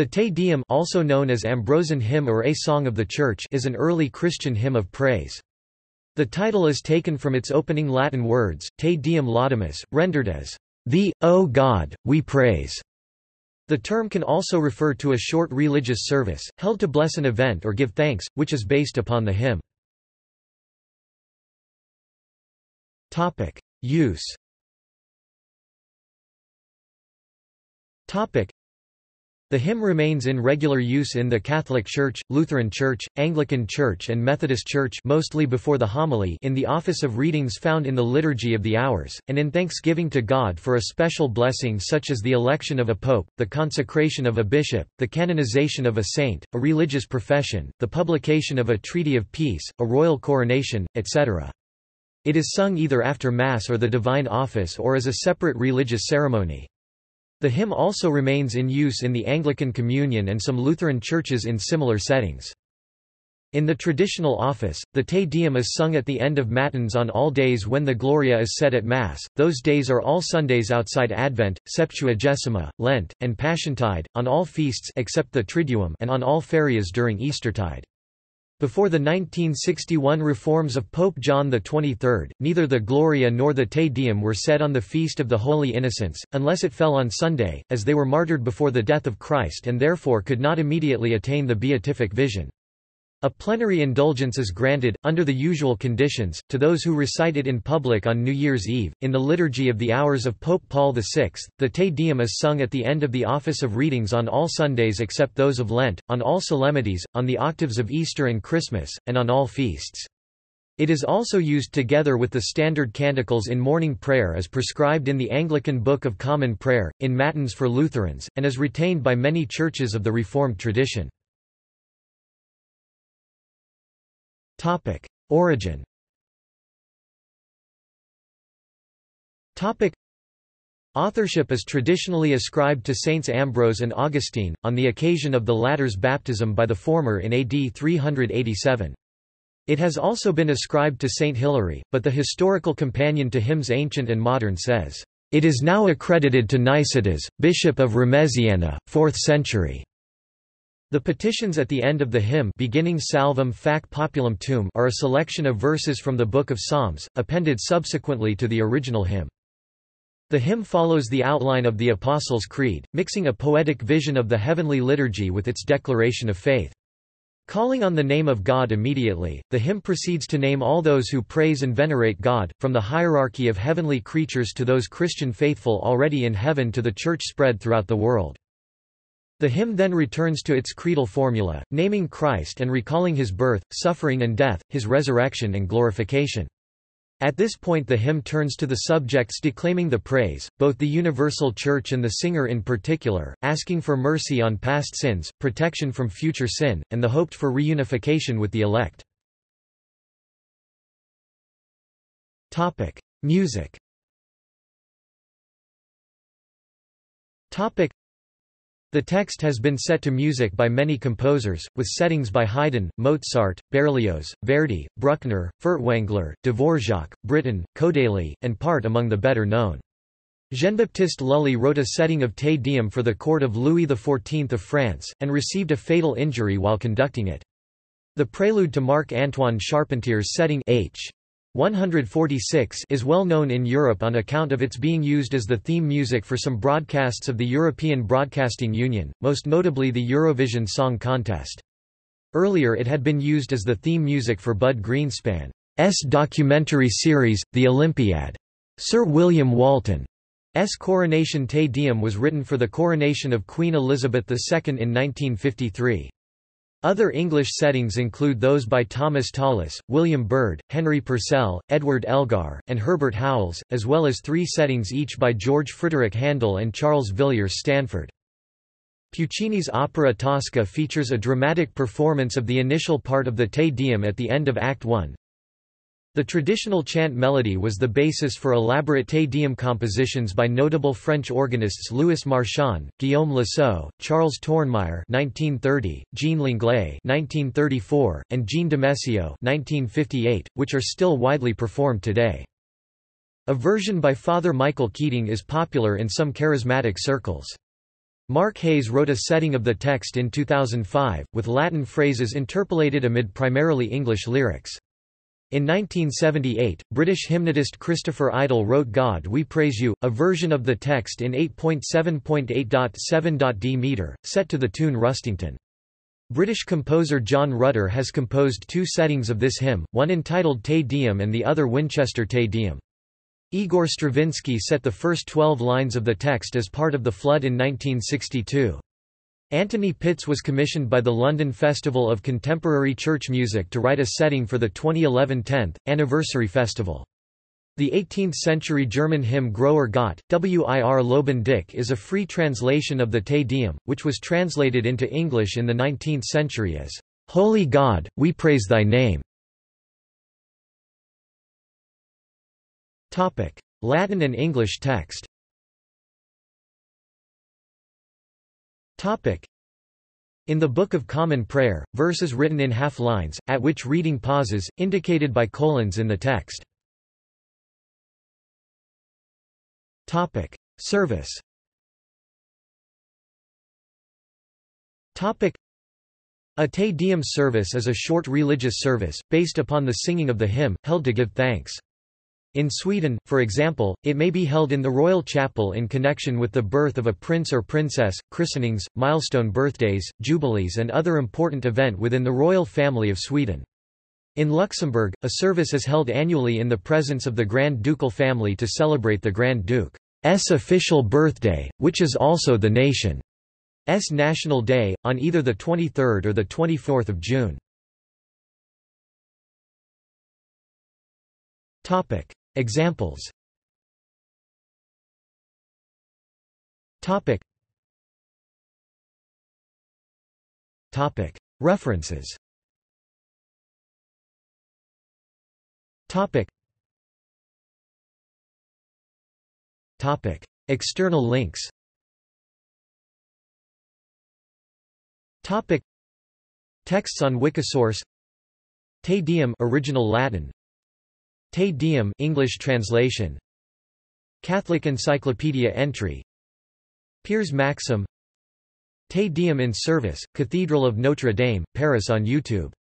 The Te Deum also known as Ambrosian hymn or A Song of the Church is an early Christian hymn of praise. The title is taken from its opening Latin words, Te Deum laudamus, rendered as, Thee, O God, we praise. The term can also refer to a short religious service, held to bless an event or give thanks, which is based upon the hymn. Use the hymn remains in regular use in the Catholic Church, Lutheran Church, Anglican Church and Methodist Church mostly before the homily in the office of readings found in the Liturgy of the Hours, and in thanksgiving to God for a special blessing such as the election of a pope, the consecration of a bishop, the canonization of a saint, a religious profession, the publication of a treaty of peace, a royal coronation, etc. It is sung either after Mass or the divine office or as a separate religious ceremony. The hymn also remains in use in the Anglican Communion and some Lutheran churches in similar settings. In the traditional office, the Te Deum is sung at the end of Matins on all days when the Gloria is said at Mass, those days are all Sundays outside Advent, Septuagesima, Lent, and Passiontide, on all feasts except the Triduum and on all ferias during Eastertide. Before the 1961 reforms of Pope John XXIII, neither the Gloria nor the Te Deum were said on the Feast of the Holy Innocents, unless it fell on Sunday, as they were martyred before the death of Christ and therefore could not immediately attain the beatific vision. A plenary indulgence is granted, under the usual conditions, to those who recite it in public on New Year's Eve. In the Liturgy of the Hours of Pope Paul VI, the Te Deum is sung at the end of the Office of Readings on all Sundays except those of Lent, on all solemnities, on the octaves of Easter and Christmas, and on all feasts. It is also used together with the standard canticles in morning prayer as prescribed in the Anglican Book of Common Prayer, in Matins for Lutherans, and is retained by many churches of the Reformed tradition. Topic: Origin. Topic: Authorship is traditionally ascribed to Saints Ambrose and Augustine, on the occasion of the latter's baptism by the former in AD 387. It has also been ascribed to Saint Hilary, but the historical companion to hymns ancient and modern says, "...it is now accredited to Nicetas, bishop of Remesiana, 4th century." The petitions at the end of the hymn beginning Salvum fac populum tuum are a selection of verses from the Book of Psalms, appended subsequently to the original hymn. The hymn follows the outline of the Apostles' Creed, mixing a poetic vision of the heavenly liturgy with its declaration of faith. Calling on the name of God immediately, the hymn proceeds to name all those who praise and venerate God, from the hierarchy of heavenly creatures to those Christian faithful already in heaven to the Church spread throughout the world. The hymn then returns to its creedal formula, naming Christ and recalling his birth, suffering and death, his resurrection and glorification. At this point the hymn turns to the subjects declaiming the praise, both the universal church and the singer in particular, asking for mercy on past sins, protection from future sin, and the hoped for reunification with the elect. Topic: Music the text has been set to music by many composers, with settings by Haydn, Mozart, Berlioz, Verdi, Bruckner, Furtwängler, Dvorak, Britten, Kodaly, and Part among the better known. Jean-Baptiste Lully wrote a setting of Te Deum for the court of Louis XIV of France, and received a fatal injury while conducting it. The prelude to Marc-Antoine Charpentier's setting H. 146 is well known in Europe on account of its being used as the theme music for some broadcasts of the European Broadcasting Union, most notably the Eurovision Song Contest. Earlier it had been used as the theme music for Bud Greenspan's documentary series, The Olympiad. Sir William Walton's Coronation Te Deum was written for the coronation of Queen Elizabeth II in 1953. Other English settings include those by Thomas Tallis, William Byrd, Henry Purcell, Edward Elgar, and Herbert Howells, as well as three settings each by George Frederick Handel and Charles Villiers Stanford. Puccini's opera Tosca features a dramatic performance of the initial part of the Te Deum at the end of Act 1, the traditional chant melody was the basis for elaborate Te Deum compositions by notable French organists Louis Marchand, Guillaume Lasceux, Charles Tournemire (1930), Jean Langlais (1934), and Jean Demessieux (1958), which are still widely performed today. A version by Father Michael Keating is popular in some charismatic circles. Mark Hayes wrote a setting of the text in 2005, with Latin phrases interpolated amid primarily English lyrics. In 1978, British hymnodist Christopher Idle wrote God We Praise You, a version of the text in 8.7.8.7.d meter, set to the tune Rustington. British composer John Rutter has composed two settings of this hymn, one entitled Te Deum and the other Winchester Te Deum. Igor Stravinsky set the first twelve lines of the text as part of The Flood in 1962. Anthony Pitts was commissioned by the London Festival of Contemporary Church Music to write a setting for the 2011 10th anniversary festival. The 18th-century German hymn Großer Gott, Wir loben dich is a free translation of the Te Deum, which was translated into English in the 19th century as, "'Holy God, we praise thy name". Latin and English text In the Book of Common Prayer, verses written in half lines, at which reading pauses, indicated by colons in the text. Topic: Service. Topic: A Te Deum service is a short religious service, based upon the singing of the hymn, held to give thanks. In Sweden, for example, it may be held in the royal chapel in connection with the birth of a prince or princess, christenings, milestone birthdays, jubilees and other important event within the royal family of Sweden. In Luxembourg, a service is held annually in the presence of the Grand Ducal family to celebrate the Grand Duke's official birthday, which is also the nation's national day, on either 23 or 24 June. Examples. Topic. Topic. References. Topic. Topic. External links. Topic. Texts on Wikisource. Te Deum original Latin Te Deum English translation. Catholic Encyclopedia entry. Piers Maxim. Te Deum in Service, Cathedral of Notre Dame, Paris on YouTube